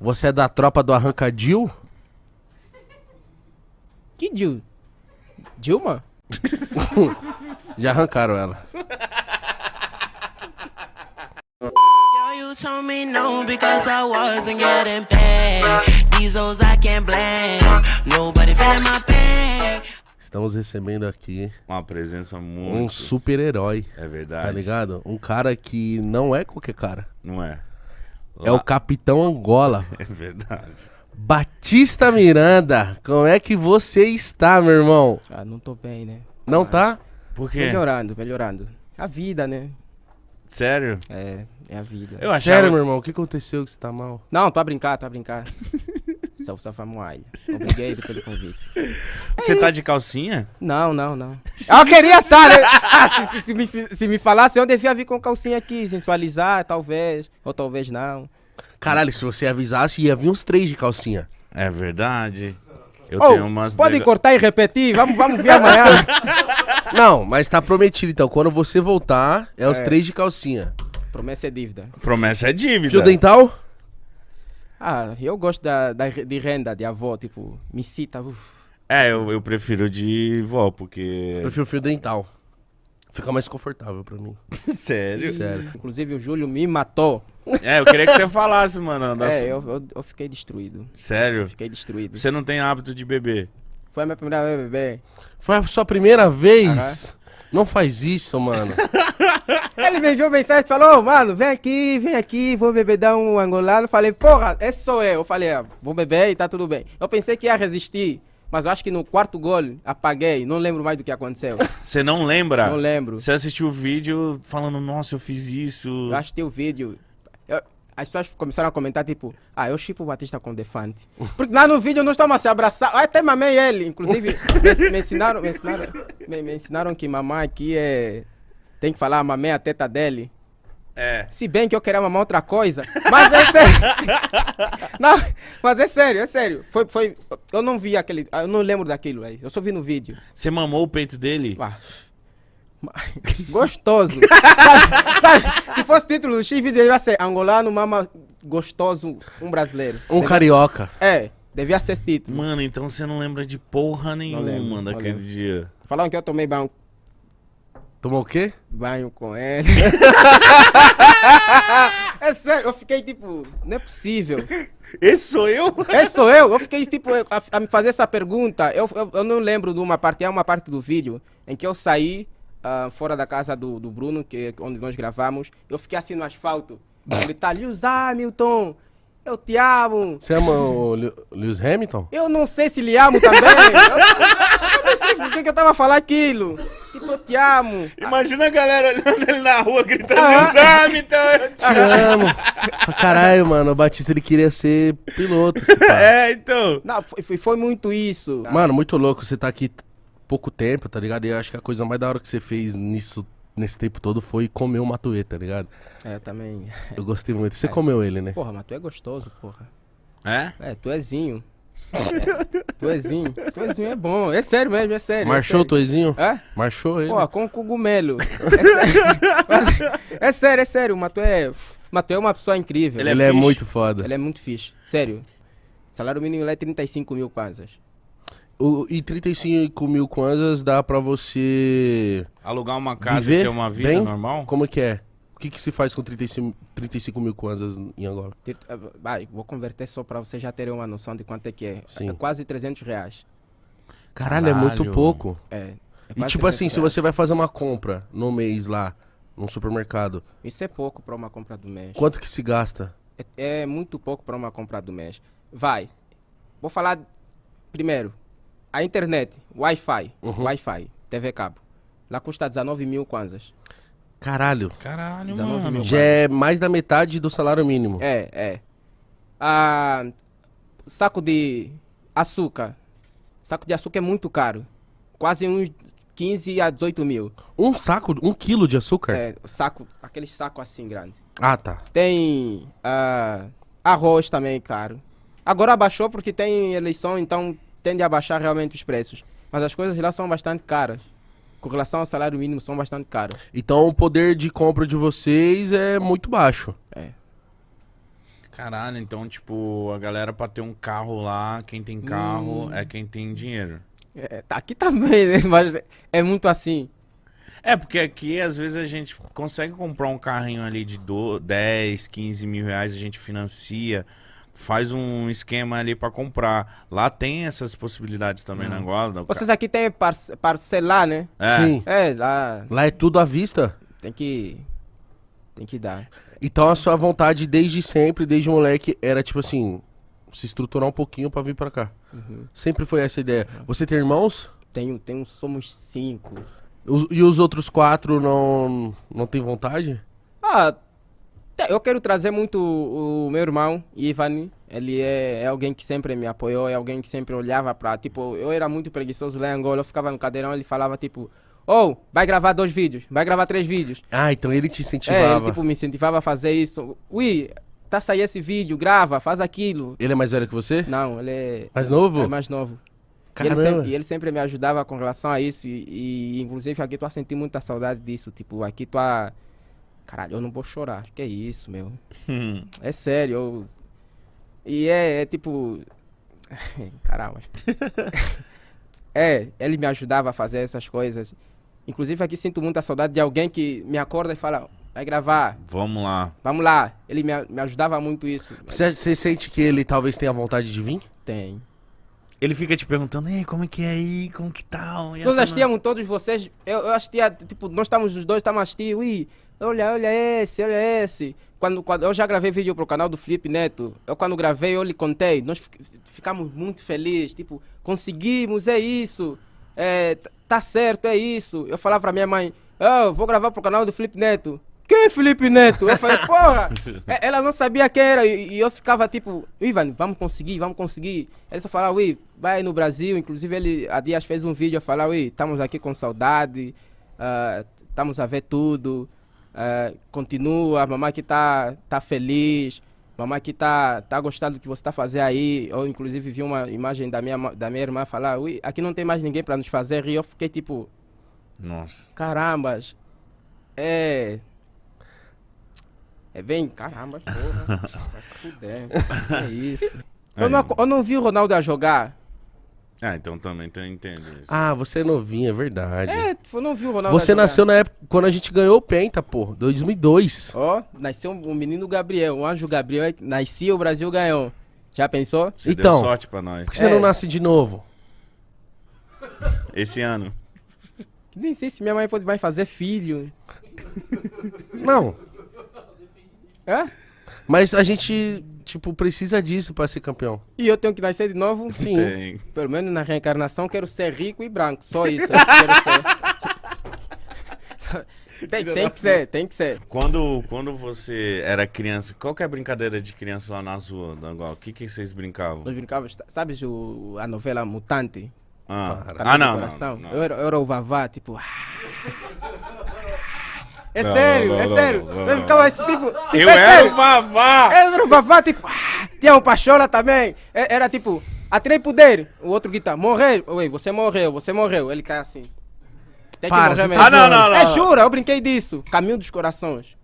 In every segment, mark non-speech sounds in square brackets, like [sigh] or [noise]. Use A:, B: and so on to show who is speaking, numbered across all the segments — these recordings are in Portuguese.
A: Você é da tropa do Arrancadil?
B: Que Dil? Dilma? [laughs]
A: Já arrancaram ela.
C: Yo, you told me no because I wasn't getting paid. These hoes I can't blame. Nobody feeling my pain.
A: Estamos recebendo aqui
D: Uma presença
A: um
D: muito.
A: super-herói,
D: É verdade.
A: tá ligado? Um cara que não é qualquer cara.
D: Não é?
A: É o Capitão Angola. [laughs]
D: É verdade.
A: Batista Miranda, como é que você está, meu irmão?
B: Ah, não tô bem, né?
A: Não
B: Mas-
A: tá?
D: Por quê?
B: Melhorando, melhorando. A vida, né?
D: Sério?
B: É, é a vida.
D: Eu achava.
A: Sério, meu irmão, o que aconteceu que você tá mal?
B: Não, tô a brincar, tô a brincar. [laughs] Salve, salve, Moai. Obrigado pelo convite.
D: Você tá de calcinha?
B: Não, não, não. [laughs] Eu queria estar, né? Ah, se, se- se me, se me falasse, eu devia vir com calcinha aqui, sensualizar, talvez. Ou talvez não.
A: Caralho, se você avisasse, ia vir uns três de calcinha.
D: É verdade. Eu
B: Ô,
D: tenho umas.
B: pode
D: nega-
B: cortar e repetir? Vamos, vamos ver amanhã. [laughs]
A: Não, mas tá prometido, então. Quando você voltar, é os
B: É.
A: três de calcinha.
B: Promessa é dívida.
D: Promessa é dívida.
A: Fio dental?
B: Ah, eu gosto da, da, de renda de avó, tipo, me cita. uf.
D: É, eu, eu prefiro de vó, porque.
A: Prefiro fio dental. Fica mais confortável pra mim. [laughs]
D: Sério?
A: Sério.
B: Inclusive o Júlio me matou.
D: É, eu queria que você falasse, mano. da [laughs]
B: É, eu, eu, eu fiquei destruído.
D: Sério?
B: Fiquei destruído.
D: Você não tem hábito de beber?
B: Foi a minha primeira vez bebê.
A: Foi a sua primeira vez? Não faz isso, mano. [laughs]
B: Me enviou mensagem e falou, "Ô, mano, vem aqui, vem aqui, vou beber dar um angolano. Falei, porra, esse sou eu. Eu falei, ah, vou beber e tá tudo bem. Eu pensei que ia resistir, mas eu acho que no quarto gol apaguei, não lembro mais do que aconteceu. [laughs]
D: Você não lembra?
B: Não lembro.
D: Você assistiu o vídeo falando, nossa, eu fiz isso.
B: Eu achei o vídeo. eu- as pessoas começaram a comentar, tipo, ah, eu chipo o Batista com o Defante. Porque lá no vídeo não estamos a se abraçar. Ah, até mamei ele. Inclusive, [laughs] me, me ensinaram, me, ensinaram, me, me ensinaram que mamãe aqui é. Tem que falar mamãe a teta dele.
D: É.
B: Se bem que eu queria mamar outra coisa. Mas é sério. [laughs] não, mas é sério, é sério. Foi, foi, eu não vi aquele. Eu não lembro daquilo aí. Eu só vi no vídeo.
D: Você mamou o peito dele?
B: Ah, [laughs] Gostoso. sabe, sabe, se fosse título do X, devia ser angolano, mama gostoso, um brasileiro.
A: Um
B: Devia-
A: carioca.
B: É, devia ser esse título.
D: Mano, então você não lembra de porra nenhuma
B: lembro,
D: daquele dia.
B: Falaram que eu tomei banho,
A: Tomou o quê?
B: banho com ele. [laughs] é sério, eu fiquei tipo, não é possível.
D: Esse sou eu?
B: Esse sou eu. Eu fiquei tipo a, a me fazer essa pergunta. Eu, eu, eu não lembro de uma parte, é uma parte do vídeo em que eu saí ah, fora da casa do, do Bruno, que é onde nós gravamos. Eu fiquei assim no asfalto. Gritar, Lewis Hamilton, eu te amo.
A: Você ama o Lew- Lewis Hamilton?
B: Eu não sei se lhe amo também. eu, [laughs] eu não sei por que, que eu tava falando aquilo. Tipo, eu te amo.
D: Imagina a galera olhando ele na rua gritando,
B: Ah.
D: Lewis Hamilton, eu te
A: Te amo. Pra Caralho, mano. O Batista ele queria ser piloto. esse cara.
D: É, então.
B: Não, foi, foi- foi muito isso.
A: Mano, muito louco. Você tá aqui pouco tempo, tá ligado? E eu acho que a coisa mais da hora que você fez nisso, nesse tempo todo foi comer o Matuê, tá ligado?
B: É, também.
A: Eu gostei muito. Você comeu ele, né?
B: Porra, mas tu é gostoso, porra.
D: É?
B: É, tu ézinho. É, [laughs] tu ézinho. Tu ézinho é bom. É sério mesmo, é sério.
A: Marchou o
B: é sério.
A: Toizinho?
B: É?
A: Marchou ele?
B: Pô, com cogumelo. É sério. É sério, é sério. O Matu é, Matu é uma pessoa incrível.
A: ele
D: ele
A: é,
D: é
A: muito foda.
B: Ele é muito fixe. Sério. Salário mínimo lá é 35 mil kwanzas.
A: O, e 35 mil kwanzas dá pra você
D: Alugar uma casa
A: viver
D: e ter uma vida
A: bem?
D: normal?
A: Como que é? O que, que se faz com 35, 35 mil kwanzas em Angola?
B: Ter- ah, Vai, vou converter só pra vocês já terem uma noção de quanto é que é.
A: Sim.
B: É quase 300 reais.
A: Caralho, é muito
D: Caralho.
A: pouco.
B: É. é
A: E tipo assim,
B: 300
A: se
B: reais.
A: você vai fazer uma compra no mês lá, num supermercado,
B: Isso é pouco pra uma compra do mês.
A: quanto que se gasta?
B: É, é muito pouco para uma compra do mês. Vai. Vou falar primeiro. A internet, Wi-Fi,
A: Uhum.
B: Wi-Fi, TV cabo. Lá custa 19 mil kwanzas.
A: Caralho.
D: Caralho,
B: 19
D: mano.
B: mil.
A: Já é mais da metade do salário mínimo.
B: É, é. Ah, saco de açúcar. Saco de açúcar é muito caro. Quase uns 15 a 18 mil.
A: Um saco, um quilo de açúcar?
B: É, saco, aquele saco assim grande.
A: Ah, tá.
B: Tem ah, arroz também caro. Agora abaixou porque tem eleição, então tende a baixar realmente os preços. Mas as coisas lá são bastante caras. Com relação ao salário mínimo, são bastante caras.
A: Então o poder de compra de vocês é muito baixo.
B: É.
D: Caralho, então, tipo, a galera pra ter um carro lá, quem tem carro
B: Hum.
D: é quem tem dinheiro.
B: É, tá aqui também, né? [laughs] Mas é muito assim.
D: É, porque aqui às vezes a gente consegue comprar um carrinho ali de do, 10, 15 mil reais, a gente financia, faz um esquema ali pra comprar. Lá tem essas possibilidades também na Angola.
B: Vocês aqui tem parce- parcelar, né?
D: É.
A: Sim.
B: É, lá
A: Lá é tudo à vista.
B: tem que. Tem que dar.
A: Então a sua vontade desde sempre, desde moleque, era tipo assim, se estruturar um pouquinho pra vir pra cá. Sempre foi essa a ideia. Você tem irmãos?
B: Tenho, tenho, somos cinco.
A: Os- e os outros quatro não, não tem vontade?
B: Ah, eu quero trazer muito o, meu irmão, Ivan. Ele é, é alguém que sempre me apoiou, é alguém que sempre olhava pra. Tipo, eu era muito preguiçoso lá em Angola, eu ficava no cadeirão, ele falava tipo: Oh, vai gravar dois vídeos, vai gravar três vídeos.
A: Ah, então ele te
B: É,
A: incentivava.
B: ele tipo, me incentivava a fazer isso. Ui, tá saindo esse vídeo, grava, faz aquilo.
A: Ele é mais velho que você?
B: Não, ele é.
A: Mais novo?
B: É mais novo. E ele, sempre, e ele sempre me ajudava com relação a isso. E, e, inclusive aqui tu a sentir muita saudade disso. Tipo, aqui tu a. Caralho, eu não vou chorar. Que é isso, meu?
D: Hum.
B: É sério. eu- E é, é tipo. [laughs] Caramba. [laughs] é, ele me ajudava a fazer essas coisas. Inclusive aqui sinto muita saudade de alguém que me acorda e fala: vai gravar,
D: Vamos lá.
B: vamos lá. Ele me, me ajudava muito isso.
A: Você, você sente que ele talvez tenha vontade de vir?
B: Tem.
D: Ele fica te perguntando, ei, como é que é aí? Como que tá? E
B: Nós assistíamos todos vocês. Eu, eu assistia, tipo, nós estávamos os dois, estávamos assistindo. Ui, olha, olha esse, olha esse. Quando, quando eu já gravei vídeo pro canal do Felipe Neto. Eu quando gravei, eu lhe contei. Nós fi- ficamos muito felizes. Tipo, conseguimos, é isso. É, tá certo, é isso. Eu falava pra minha mãe, "Ah, eu vou gravar pro canal do Felipe Neto. Quem é Felipe Neto? Eu falei, porra! [laughs] É, Ela não sabia quem era e, eu ficava tipo, Ivan, vamos conseguir, vamos conseguir. Ele só falava, ui, vai no Brasil. Inclusive, ele há dias fez um vídeo a falar, ui, estamos aqui com saudade, ah, estamos a ver tudo. Ah, continua, a mamãe que tá, tá feliz, mamãe que tá, tá gostando do que você tá fazendo aí. Eu, inclusive, vi uma imagem da minha, da minha irmã falar, ui, aqui não tem mais ninguém para nos fazer rir. Eu fiquei tipo,
D: Nossa.
B: Carambas. É. É bem. Carambas, porra. Vai se fuder. É isso. [laughs] Eu não, eu não vi o Ronaldo a jogar.
D: Ah, então também tu entende isso.
A: Ah, você é novinho, é verdade.
B: É, eu não vi o Ronaldo
A: você
B: jogar.
A: nasceu na época quando a gente ganhou o Penta, pô, 2002.
B: Ó, nasceu o menino Gabriel, o anjo Gabriel. é Nascia, o Brasil ganhou. Já pensou?
D: Você
A: então.
D: deu sorte pra nós.
A: Por que você
B: É.
A: não nasce de novo?
D: Esse ano.
B: Nem sei se minha mãe pode mais fazer filho.
A: Não.
B: É?
A: Mas a gente, tipo, precisa disso pra ser campeão.
B: E eu tenho que nascer de novo?
A: Sim.
D: Tem.
B: Pelo menos na reencarnação quero ser rico e branco. Só isso. eu quero ser. [laughs] tem, tem que ser, tem que ser.
D: Quando, quando você era criança, qual que é a brincadeira de criança lá na rua Angola? O que, que vocês brincavam?
B: Nós brincávamos, sabes o, a novela Mutante?
D: Ah, ah
B: do
D: não, não, não.
B: Eu, era, eu era o Vavá, tipo. É
D: Não,
B: sério,
D: não,
B: é
D: não,
B: sério.
D: não, não,
B: eu ficava assim, tipo. tipo,
D: Eu
B: é
D: era
B: sério.
D: o Vavá!
B: Eu era o Vavá, tipo. ah, Tinha um Pachola também. É- Era tipo. Atrei poder. O outro grita, morreu. Oi, você morreu, você morreu. Ele cai assim. Tem
A: Para,
B: que morrer
A: tá
B: mesmo.
D: Ah, não, não,
B: É
D: não.
B: jura, eu brinquei disso. Caminho dos Corações.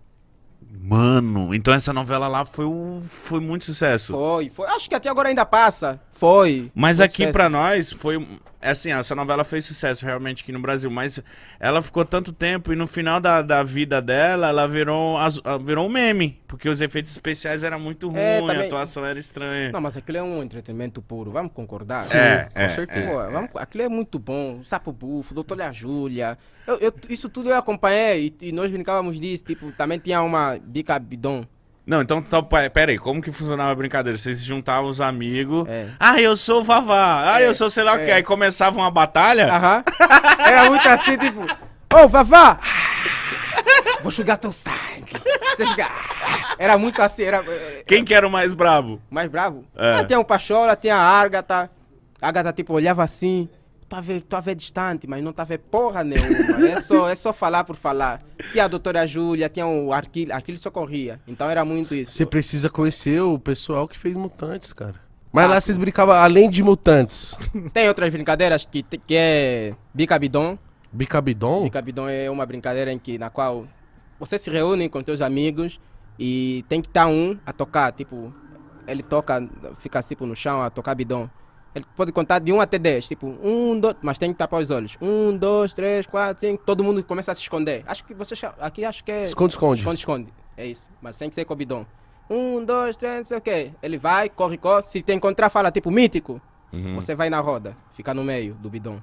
D: Mano, então essa novela lá foi, um, foi muito sucesso.
B: Foi, foi. Acho que até agora ainda passa. Foi.
D: Mas
B: Foi
D: aqui
B: sucesso.
D: pra nós foi. É Assim, essa novela fez sucesso realmente aqui no Brasil, mas ela ficou tanto tempo e no final da, da vida dela, ela virou, as- ah, virou um meme. Porque os efeitos especiais eram muito ruins,
B: É,
D: a
B: também-
D: atuação era estranha.
B: Não, mas aquilo é um entretenimento puro, vamos concordar?
D: É, é,
A: com certeza.
B: Pô, vamos- aquilo é muito bom. Sapo Bufo, Doutor Lea Júlia. Eu, eu- isso tudo eu acompanhei e, e nós brincávamos disso. Tipo, também tinha uma bica bidon.
D: Não, então, tá, pera aí, como que funcionava a brincadeira? Vocês se juntavam os amigos.
B: É.
D: Ah, eu sou o Vavá. Ah, eu sou sei lá o que.
B: é.
D: Aí começava uma batalha.
B: Aham. [laughs] Era muito assim, tipo, ô Vavá! [laughs] Vou sugar teu sangue. Você sugar. Era muito assim, era eh,
D: Quem que era o mais bravo?
B: mais bravo.
D: É.
B: Ah, tinha o Pachola, tinha a Ágata. A Ágata, tipo, olhava assim. Tu a ver, tu a ver distante, mas não tá a ver porra nenhuma. É só, é só falar por falar. Tinha a doutora Júlia, tinha o Arquíleo. Arquíleo só corria. Então era muito isso.
A: Você precisa conhecer o pessoal que fez Mutantes, cara. Mas lá vocês brincavam além de Mutantes.
B: Tem outras brincadeiras que, que é Bicabidon.
A: Bicabidon?
B: Bicabidon é uma brincadeira em que, na qual você se reúne com teus amigos e tem que estar um a tocar. Tipo, ele toca, fica assim tipo, no chão a tocar bidon. Ele pode contar de 1 até 10, tipo, um, dois, mas tem que tapar os olhos. Um, dois, três, quatro, cinco, todo mundo começa a se esconder. Acho que você aqui acho que é
A: Esconde, esconde.
B: esconde, esconde. É isso, mas tem que ser com o bidon. Um, dois, três, não sei o quê. Ele vai, corre, corre. Se te encontrar, fala tipo mítico.
D: Uhum.
B: Você vai na roda, fica no meio do bidon.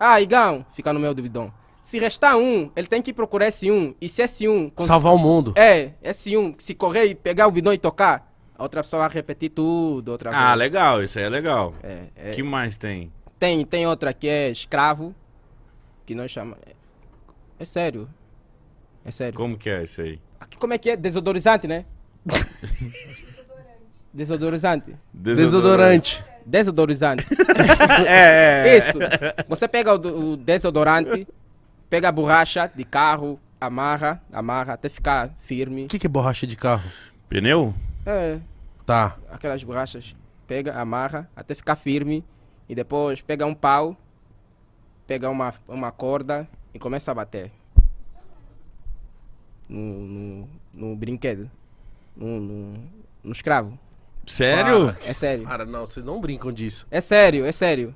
B: Ah, Igão, fica no meio do bidon. Se restar um, ele tem que procurar esse um. E se esse um.
A: Salvar o mundo.
B: É, esse um, se correr e pegar o bidon e tocar, a outra pessoa vai repetir tudo outra
D: Ah,
B: vez.
D: legal, isso aí é legal.
B: É, é.
D: que mais tem?
B: Tem, tem outra que é escravo, que nós chamamos. É, é sério. É sério.
D: Como que é isso aí?
B: Aqui como é que é? Desodorizante, né? Desodorizante.
A: Desodorante.
B: Desodorizante. [laughs]
D: É, é.
B: Isso. Você pega o, o desodorante, pega a borracha de carro, amarra, amarra até ficar firme.
A: O que, que é borracha de carro?
D: Pneu?
B: É,
A: Tá.
B: aquelas borrachas. Pega, amarra até ficar firme. E depois pega um pau, pega uma, uma corda e começa a bater. No, no, no brinquedo. No, no, no escravo.
D: Sério?
B: É sério.
A: Cara, não, vocês não brincam disso.
B: É sério, é sério.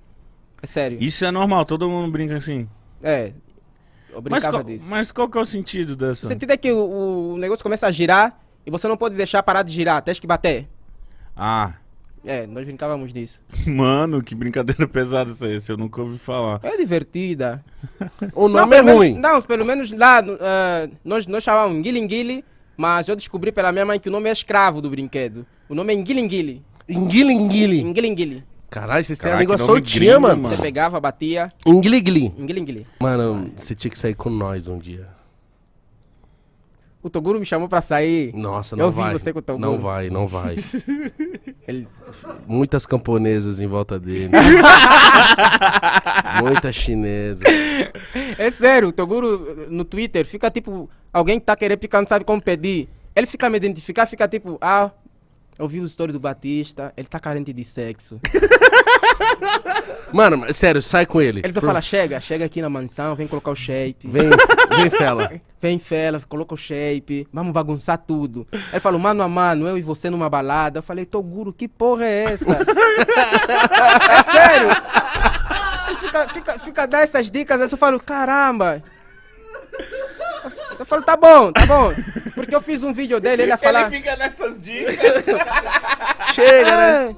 B: É sério.
D: Isso é normal, todo mundo brinca assim.
B: É. Eu
D: Mas
B: brincava
D: qual,
B: disso.
D: mas qual que é o sentido
B: O
D: dessa?
B: sentido é que o, o negócio começa a girar e você não pode deixar parar de girar, tens que bater.
D: Ah,
B: É, nós brincávamos disso. [laughs]
D: mano, que brincadeira pesada essa aí, esse eu nunca ouvi falar.
B: É divertida. [laughs]
A: O
B: Não,
A: nome é
B: pelo menos-
A: ruim.
B: não, pelo menos lá eh, nós, nós chamávamos Nguilinguili, mas eu descobri pela minha mãe que o nome é escravo do brinquedo. O nome é Nguilinguili.
A: Enguilinguili.
B: Nguilinguili.
A: Caralho, vocês têm a
D: Caraca,
A: língua soltinha,
D: gringo,
A: mano.
B: Você pegava, batia,
A: Enguiligli.
B: Nguilinguili.
A: Mano, você tinha que sair com nós um dia.
B: O Toguro me chamou pra sair.
A: Nossa,
B: Eu
A: não
B: vi
A: vai.
B: você com o teu
A: Não vai, não vai. [laughs]
B: Ele,
A: Muitas camponesas em volta dele. [laughs] Muita chinesa.
B: É sério, o Toguro no Twitter fica tipo, alguém que tá querendo picar, não sabe como pedir. Ele fica me identificar, fica tipo, ah, eu vi o story do Batista, ele tá carente de sexo. [laughs]
A: Mano, sério, sai com ele.
B: Ele só
A: Por-
B: fala, chega, chega aqui na mansão, vem colocar o shape.
A: Vem, vem, fela. [laughs]
B: Vem, fela, coloca o shape, vamos bagunçar tudo. Ele falou, mano a mano, eu e você numa balada. Eu falei, Toguro, que porra é essa? [laughs] é sério? Fica, fica, fica dando essas dicas, aí eu falo, caramba. Eu falo, tá bom, tá bom. Porque eu fiz um vídeo dele, ele ia falar.
D: fica nessas dicas.
A: Chega, né?
B: É,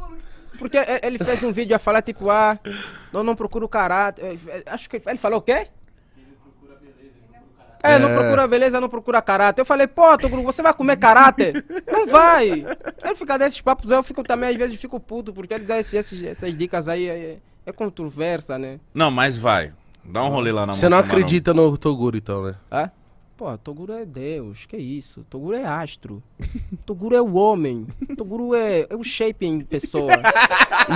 B: porque ele fez um vídeo a falar, tipo, ah, não, não procuro caráter. Eh, eh, Acho que ele falou o quê? É, não
A: É.
B: procura beleza, não procura caráter. Eu falei, pô, Toguro, você vai comer caráter? Não vai. Ele fica desses papos, eu fico também, às vezes, fico puto, porque ele dá esses, esses- essas dicas aí, é, é controversa, né?
D: Não, mas vai. Dá um rolê lá na
A: Você não acredita no Toguro, então, né?
B: Ah? Pô, Toguro é Deus, que isso? Toguro é astro. Toguro é o homem. Toguro é, é o shape em pessoa.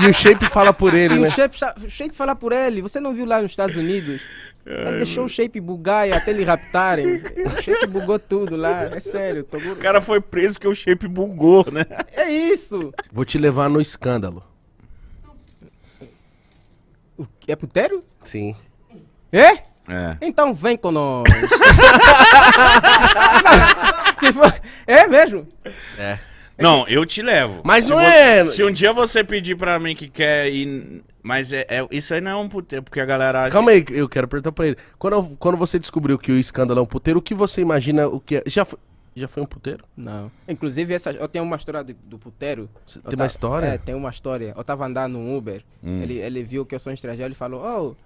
A: E o Shape fala por ele,
B: E
A: né?
B: o shape, shape fala por ele. Você não viu lá nos Estados Unidos? Ele deixou o shape bugar e até ele raptarem. O shape bugou tudo lá. É sério. Toguro...
D: O cara foi preso porque o shape bugou, né?
B: É isso.
A: Vou te levar no escândalo.
B: O que- É putério?
A: Sim.
B: É?
D: É.
B: Então vem com nós. [laughs] Se for- É mesmo?
A: É.
D: Não, eu te levo.
A: Mas
D: Se
A: não é-
D: Se um dia você pedir pra mim que quer ir. Mas é, é- isso aí não é um puteiro, porque a galera.
A: Calma aí, eu quero perguntar pra ele. Quando, quando você descobriu que o escândalo é um puteiro, o que você imagina o que é? Já foi, já foi um puteiro?
B: Não. Inclusive, essa, eu tenho uma história do, do puteiro.
A: Tem uma história?
B: É, tem uma história. Eu tava andando no Uber,
D: Hum.
B: ele, ele viu que eu sou estrangeiro, ele falou, ô,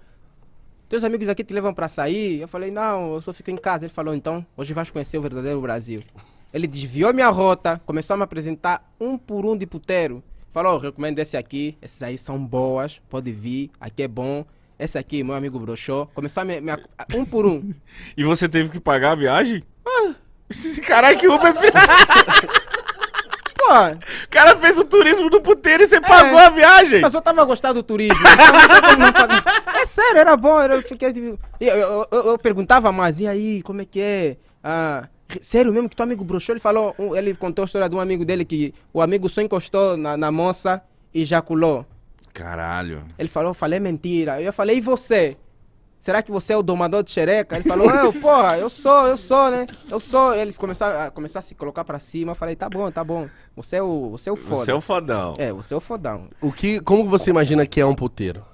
B: teus amigos aqui te levam pra sair? Eu falei, não, eu só fico em casa. Ele falou, então, hoje vais conhecer o verdadeiro Brasil. Ele desviou minha rota, começou a me apresentar um por um de puteiro. Falou, recomendo esse aqui, esses aí são boas, pode vir, aqui é bom. Esse aqui, meu amigo broxou. Começou a me, me um por um. [laughs]
D: E você teve que pagar a viagem? Caralho, que Uber. [laughs]
B: Pô,
D: O cara fez o turismo do puteiro e você pagou a viagem.
B: Mas eu tava gostando do turismo. então é sério, era bom. era- Eu, fiquei, eu, eu, eu- eu perguntava mais, e aí, como é que é? Ah, sério mesmo que teu amigo broxou? Ele falou, ele contou a história de um amigo dele que o amigo só encostou na, na moça e ejaculou.
D: Caralho.
B: Ele falou, falei mentira. Eu falei, e você? Será que você é o domador de xereca? Ele falou, eu, porra, eu sou, eu sou, né? Eu sou. Eles começaram a, começaram a se colocar pra cima. Eu falei, tá bom, tá bom. Você é o, você é o foda.
D: Você é o fodão.
B: É, você é o fodão.
A: O que, como você imagina que é um puteiro?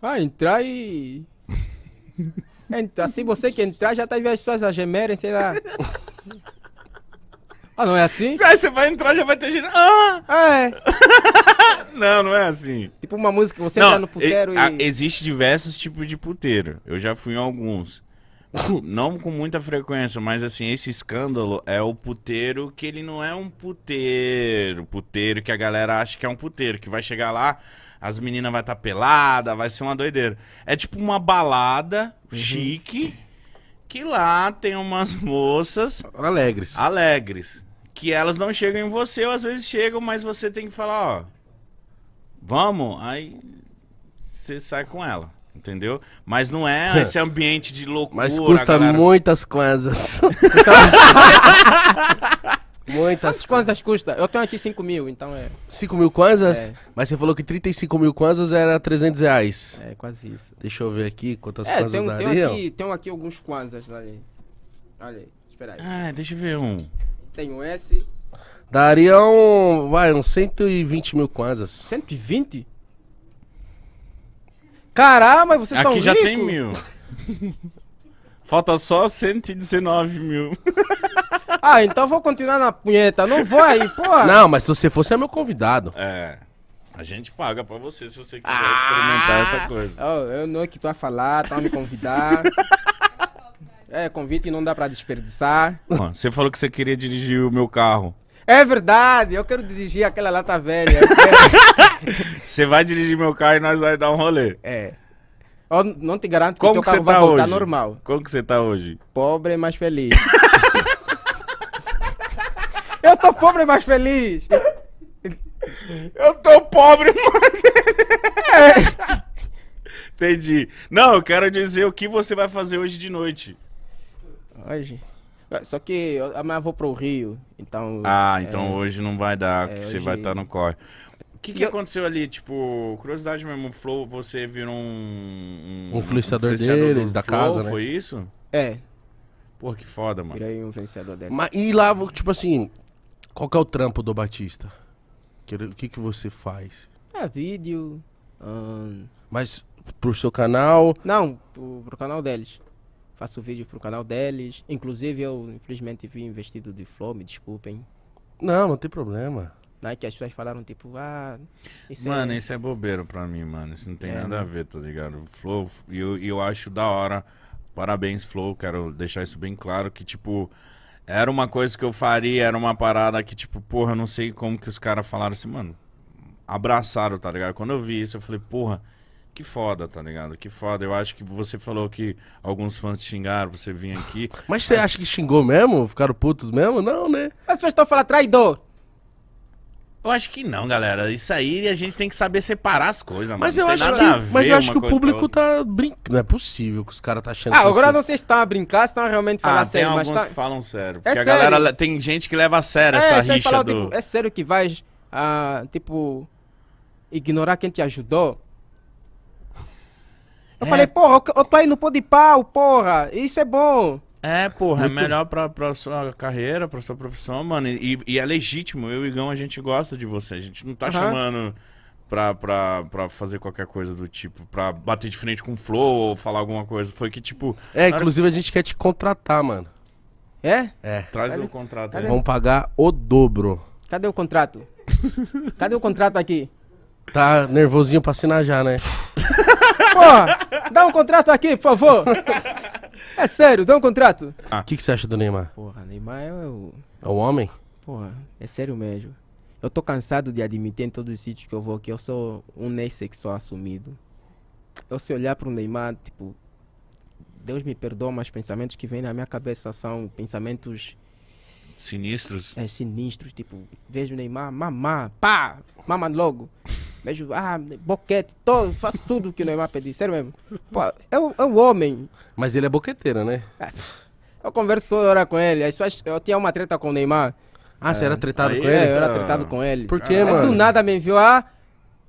B: Ah, entrar e. [laughs] Entra, se você que entrar, já tá vendo as pessoas a gemerem, sei lá. [laughs] Ah, não é assim?
D: Você vai entrar, já vai ter gente. Ah!
B: É. [laughs]
D: Não, não é assim.
B: Tipo uma música que você entra no puteiro
D: e, a- existe diversos tipos de puteiro. Eu já fui em alguns. [coughs] não com muita frequência, mas assim, esse escândalo é o puteiro que ele não é um puteiro. Puteiro que a galera acha que é um puteiro, que vai chegar lá, as meninas vai estar pelada, vai ser uma doideira. É tipo uma balada chique que lá tem umas [laughs] moças
A: Alegres.
D: alegres. Que elas não chegam em você, ou às vezes chegam, mas você tem que falar, ó. Vamos, aí você sai com ela. Entendeu? Mas não é [laughs] esse ambiente de loucura.
A: Mas custa
D: galera-
A: muitas coisas. [laughs] [laughs] muitas
B: Quantas kwanzas custa? Eu tenho aqui 5 mil, então é,
A: 5 mil kwanzas?
B: É.
A: Mas você falou que 35 mil kwanzas era 300 reais.
B: é quase isso.
A: Deixa eu ver aqui quantas
B: É,
A: kwanzas
B: tem, um- tem
A: dariam.
B: aqui, tem aqui alguns kwanzas ali. Olha aí, espera aí.
D: Ah, deixa eu ver um.
B: Tem esse,
A: Dariam, vai, uns 120 mil kwanzas.
B: 120? Caramba, vocês são
D: Aqui já
B: ricos.
D: tem mil. [laughs] Falta só 119 mil. [laughs]
B: Ah, então vou continuar na punheta. Não vou aí, porra.
A: Não, mas se você fosse é meu convidado.
D: É. A gente paga pra você se você quiser experimentar essa coisa.
B: Oh, eu não é que tu vai falar, tá me convidar. [laughs] é, convite que não dá pra desperdiçar.
D: Você falou que você queria dirigir o meu carro.
B: É verdade, eu quero dirigir aquela lata velha. [laughs]
D: Você vai dirigir meu carro e nós vai dar um rolê.
B: é. Eu não te garanto que o teu
D: que
B: carro vai
D: tá
B: voltar
D: hoje?
B: normal.
D: Como que você tá hoje?
B: Pobre, mas feliz. [laughs] eu tô pobre, mas feliz.
D: Eu tô pobre, mas. [laughs] Entendi. Não, eu quero dizer o que você vai fazer hoje de noite.
B: Hoje. Só que eu- amanhã eu vou pro Rio, então...
D: Ah, então
B: é,
D: hoje não vai dar, porque
B: é,
D: você
B: hoje-
D: vai estar no corre. O que, que
B: eu-
D: aconteceu ali? Tipo, curiosidade mesmo, o Flow, você virou um.
A: Um influenciador deles, da casa, né?
D: Foi isso?
B: É,
D: Pô, que foda, mano.
B: virei um influenciador dele.
A: Mas, e lá, tipo assim, qual que é o trampo do Batista? O que, que você faz?
B: É, vídeo... ahn,
A: Mas pro seu canal,
B: Não, pro, pro canal deles. Faço vídeo pro canal deles. Inclusive, eu infelizmente vi investido de Flow, me desculpem.
A: não, não tem problema.
B: Né, que as pessoas falaram tipo, ah, isso
D: Mano,
B: é...
D: isso é bobeira pra mim, mano. Isso não tem
B: É,
D: nada
B: né?
D: a ver, tá ligado? Flow, e eu, e eu acho da hora. Parabéns, Flow. Quero deixar isso bem claro que, tipo, era uma coisa que eu faria, era uma parada que, tipo, porra, eu não sei como que os caras falaram assim, mano. Abraçaram, tá ligado? Quando eu vi isso, eu falei, porra, que foda, tá ligado? Que foda. Eu acho que você falou que alguns fãs te xingaram, você vir aqui.
A: Mas você acha que xingou mesmo? Ficaram putos mesmo? Não, né?
B: As pessoas estão falando traidor.
D: Eu acho que não, galera. Isso aí a gente tem que saber separar as coisas, mano.
A: Mas eu
D: Não
A: acho
D: tem
A: que, mas eu acho que o público tá brincando. Não é possível que os caras tá achando
B: Ah, agora
A: você-
B: não sei se estão a brincar, se estão realmente falando
D: Ah, tem
B: sério, mas
D: alguns
B: tá...
D: que falam sério.
B: É
D: Porque a
B: sério.
D: galera le- tem gente que leva a sério
B: É,
D: essa rixa
B: falam,
D: do.
B: tipo, é sério que vais, ah, tipo, ignorar quem te ajudou? Eu
D: É.
B: falei, porra, eu, eu tô aí no pô de pau, porra, isso é bom.
D: É, porra,
A: Muito-
D: é melhor pra, pra sua carreira, pra sua profissão, mano. E, e é legítimo. Eu e Igão, a gente gosta de você. A gente não tá
B: Aham.
D: chamando pra, pra, pra fazer qualquer coisa do tipo, pra bater de frente com o Flow ou falar alguma coisa. Foi que, tipo,
A: É,
D: hora-
A: inclusive a gente quer te contratar, mano.
B: É?
A: É.
D: traz
B: Cadê-
D: o contrato
B: cadê?
D: aí.
A: Vamos pagar o dobro.
B: Cadê o contrato? [laughs] Cadê o contrato aqui?
A: Tá nervosinho pra assinar já, né? [laughs]
B: Porra, dá um contrato aqui, por favor. É sério, dá um contrato.
A: O que, que você acha do Neymar?
B: Porra, Neymar é o...
A: É um homem?
B: Porra, é sério mesmo. Eu tô cansado de admitir em todos os sítios que eu vou que eu sou um sexual assumido. Eu se olhar pro Neymar, tipo, Deus me perdoa, mas pensamentos que vêm na minha cabeça são pensamentos
D: Sinistros.
B: é, sinistros, tipo, vejo o Neymar, mamar, pá, mama logo. Vejo, ah, boquete, todo, faço tudo que o Neymar pedir, sério mesmo. Pô, é o, é o homem.
A: Mas ele é boqueteiro, né?
B: Eu converso toda hora com ele. As pessoas, eu tinha uma treta com o Neymar.
A: Ah, você era tretado
D: Aí
A: com ele?
B: É, eu era tretado com ele.
A: Por quê,
B: Aí
A: mano?
B: do nada me enviou, ah,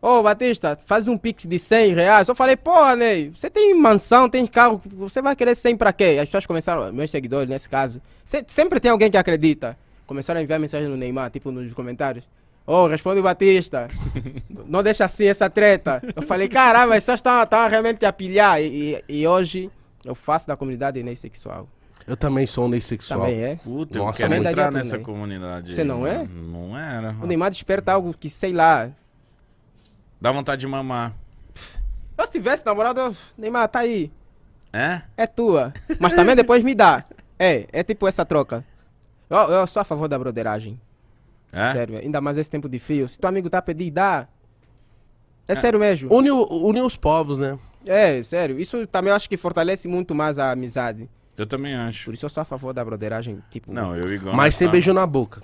B: Ô, Batista, faz um pix de 100 reais. Eu falei, porra, Ney, você tem mansão, tem carro, você vai querer 100 pra quê? As pessoas começaram, meus seguidores nesse caso, se- sempre tem alguém que acredita. Começaram a enviar mensagem no Neymar, tipo nos comentários. Ô, responde o Batista. [laughs] Não deixa assim essa treta. Eu falei, caramba, as pessoas estão realmente a pilhar. E, e- e hoje eu faço da comunidade Ney sexual.
A: Eu também sou um sexual.
B: Também é.
D: Puta, eu
A: Nossa,
D: quero
B: também
D: entrar nessa
B: também.
D: comunidade.
B: Você não é?
D: Não era.
B: O Neymar desperta algo que, sei lá.
D: Dá vontade de mamar.
B: Eu se tivesse namorado, eu, Neymar, tá aí.
D: É?
B: É tua. Mas também depois me dá. É, é tipo essa troca. Eu, eu sou a favor da broderagem.
D: É?
B: Sério, ainda mais esse tempo de fio. Se teu amigo tá a pedir, dá. É sério mesmo.
A: Une, une os povos, né?
B: É, sério. Isso também eu acho que fortalece muito mais a amizade.
D: Eu também acho.
B: Por isso eu sou a favor da broderagem, tipo...
D: Não, eu igual.
A: Mas sem beijo na boca.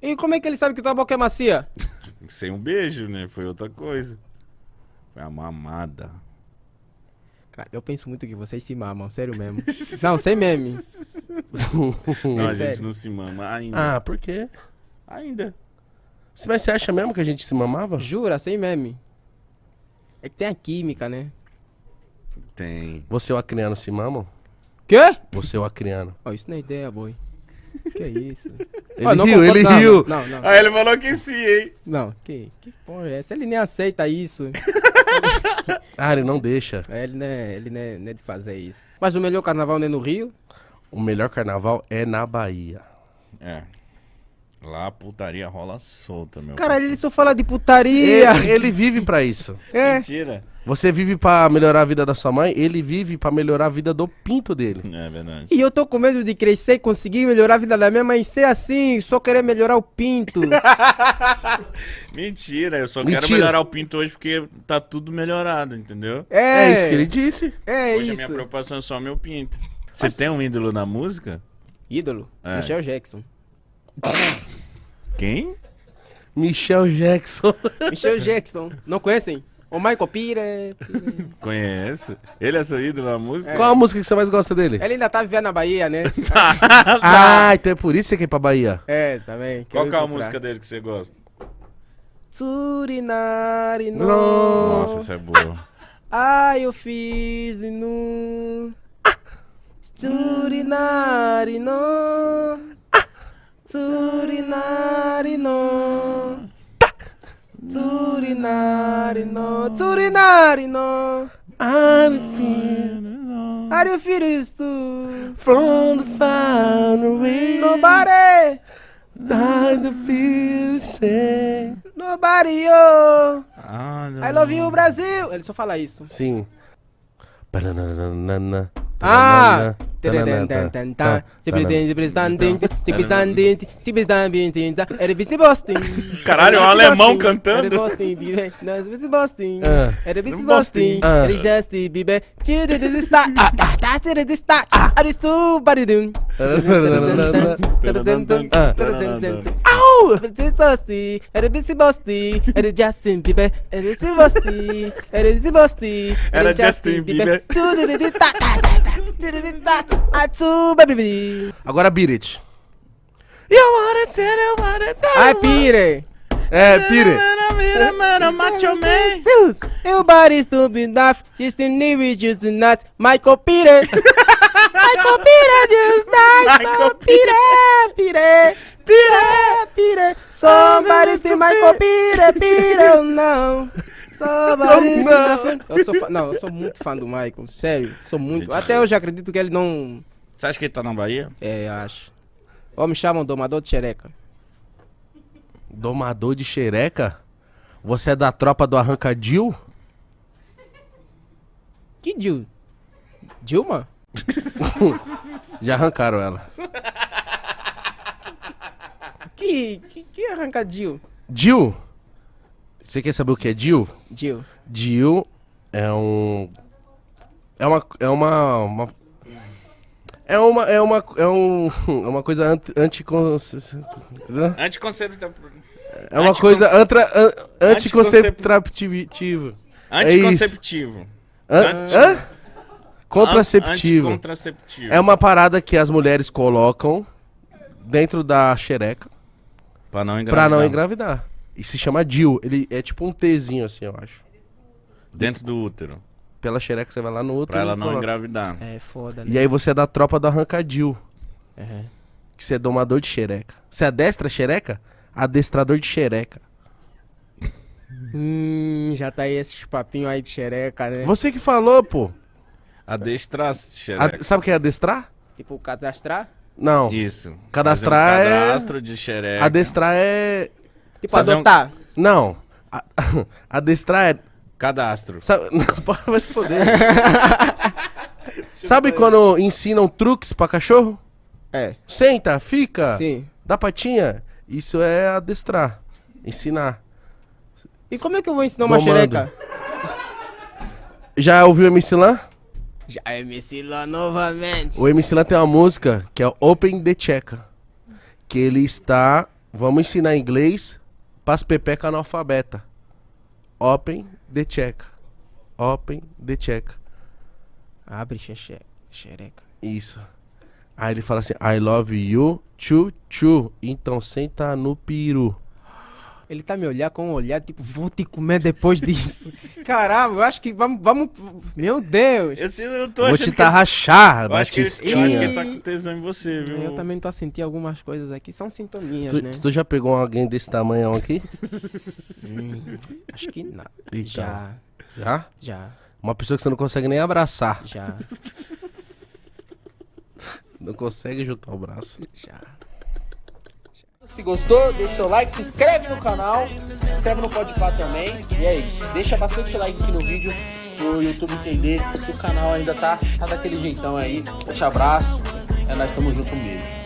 B: E como é que ele sabe que tua boca é macia? [laughs]
D: Sem um beijo, né? Foi outra coisa. Foi a mamada.
B: Cara, eu penso muito que vocês se mamam, sério mesmo. [laughs] não, sem meme.
D: Não, a gente não se mama ainda.
A: ah, por quê?
D: Ainda.
A: Mas você acha mesmo que a gente se mamava?
B: Jura, sem meme. É que tem a química, né?
D: Tem.
A: Você e o acriano se mamam?
B: Quê?
A: Você e o acriano.
B: Oh, isso não é ideia, boy. Que isso?
A: Ele
B: Ah, não
A: riu, ele
B: não,
A: riu.
B: Não, não.
D: Ah, ele falou que sim, hein?
B: Não, que, que porra é essa? Ele nem aceita isso. [laughs]
A: Ah, ele não deixa.
B: É, ele não é, ele não é, não é de fazer isso. Mas o melhor carnaval não é no Rio?
A: O melhor carnaval é na Bahia.
D: É. Lá a putaria rola solta, meu.
B: Caralho, ele só fala de putaria.
A: Ele, ele vive pra isso.
B: É.
D: Mentira.
A: Você vive pra melhorar a vida da sua mãe, ele vive pra melhorar a vida do pinto dele.
D: É verdade.
B: E eu tô com medo de crescer e conseguir melhorar a vida da minha mãe e ser assim, só querer melhorar o pinto. [laughs]
D: Mentira, eu só quero
A: Mentira.
D: melhorar o pinto hoje porque tá tudo melhorado, entendeu?
B: É,
A: É, isso que ele disse.
B: É
D: hoje a minha
B: isso.
D: preocupação é só meu pinto. Você tem um ídolo na música?
B: Ídolo?
D: É.
B: Michel Jackson.
D: Quem?
A: Michel Jackson.
B: Michel Jackson. Não conhecem? O Michael Pire. [laughs]
D: Conheço. Ele é seu ídolo na música?
A: Qual a música que você mais gosta dele?
B: Ele ainda tá vivendo na Bahia, né? [laughs]
A: Ah, então é por isso que você quer ir pra Bahia.
B: É, também.
D: Qual
B: Quero
D: que é a música dele que você gosta?
B: Turinari no.
D: Nossa, essa é boa.
B: Ai, eu fiz de nu. Turinari no. Turinari no. Turinari no. Turinari no.
A: I'm feeling
B: Are you feel too?
A: from the far away.
B: Nobody.
A: I feel say.
B: Nobody, oh.
D: Ah, não.
B: I love you, Brasil. Ele só fala isso.
A: Sim.
B: Ah!
D: Caralho, é um alemão cantando.
A: Ah. Ah.
B: Au! Era Bissy Bosti, [laughs] era Justin Bieber, era Bissy Bosti, era Bissy Bosti,
D: Era Justin Bieber.
A: Agora beat it. You wanna tell you it
B: Ai, pire.
A: É, pire.
D: Macho Man.
B: Stupid enough. She's the new with just nuts. Michael Peter. [laughs] Michael Peter just. So
D: Michael
B: Peter, Peter, Peter, Peter. Somebody's the Michael Peter, Peter, oh. Somebody's
A: Oh,
B: the... Eu sou fã, não, eu sou muito fã do Michael, sério, sou muito.
D: Gente,
B: Até hoje acredito que ele não.
D: Você acha que ele tá na Bahia?
B: É, acho. Ou me chamam domador de xereca.
A: Domador de xereca? Você é da tropa do Arrancadil?
B: Que Dil? Dilma? [laughs]
A: Já arrancaram ela.
B: Que, que, que arranca Dil?
A: Você quer saber o que é Dil?
B: Dil.
A: Dil é um. É uma. É uma. uma- é uma. É uma. É um. [laughs] É uma coisa anti. anticon-
D: Anticonceptivo.
A: É uma coisa antra, an, anticonceptiva.
D: Anticonceptivo.
A: Hã?
D: Anti-
A: Hã? Contraceptivo.
D: Anticontraceptivo.
A: É uma parada que as mulheres colocam dentro da xereca
D: Pra não
A: pra
D: engravidar.
A: não engravidar. E se chama Dil. Ele é tipo um Tzinho assim, eu acho.
D: Dentro do útero.
A: Pela xereca você vai lá no outro.
D: Pra ela não
A: coloca.
D: engravidar.
B: É foda, né?
A: E aí você é da tropa do arrancadil.
B: Uhum.
A: Que você é domador de xereca. Você adestra xereca? Adestrador de xereca.
B: Hum, já tá aí esses papinhos aí de xereca, né?
A: Você que falou, pô.
D: Adestrar,
A: Ad-
D: xereca.
A: Sabe o que é adestrar?
B: Tipo, cadastrar?
A: Não.
D: Isso.
A: Cadastrar
D: Fazer um
A: é-
D: cadastro de xereca.
A: Adestrar é.
B: Tipo,
D: Fazer um-
B: adotar.
A: Não. A- [laughs] Adestrar é.
D: Cadastro.
A: Sabe... [laughs] Não, vai se foder. Sabe quando ensinam truques pra cachorro?
B: É,
A: Senta, fica,
B: sim.
A: dá patinha. Isso é adestrar. Ensinar.
B: E como é que eu vou ensinar uma
A: Domando.
B: xereca?
A: Já ouviu o MC Lan?
B: Já é me ensinou novamente.
A: O MC Lan tem uma música que é Open the Checa. Que ele está. Vamos ensinar inglês pras pepeca analfabeta. Open the Checa. Open the Checa.
B: Abre xexe- xereca.
A: Isso. Aí ele fala assim: I love you, chu chu. Então senta no peru.
B: Ele tá me olhar com um olhar tipo, vou te comer depois [laughs] disso. Caramba, eu acho que vamos, vamos. Meu Deus!
D: Eu, sei, eu tô
A: Vou te
D: que...
A: tarrachar,
D: Eu acho, que, eu acho que ele tá com tesão em você, viu?
B: Eu também tô a sentir algumas coisas aqui, são sintominhas,
A: Tu,
B: né?
A: tu já pegou alguém desse tamanho aqui?
B: Hum, [laughs] acho que não.
A: Então.
B: Já,
A: Já?
B: já,
A: Uma pessoa que você não consegue nem abraçar.
B: já, [laughs]
A: Não consegue juntar o braço.
B: já.
E: Se gostou, deixa seu like, se inscreve no canal, se inscreve no Podpah também. E é isso. Deixa bastante like aqui no vídeo pro YouTube entender que o canal ainda tá, tá daquele jeitão aí. Forte abraço. É nós estamos junto mesmo.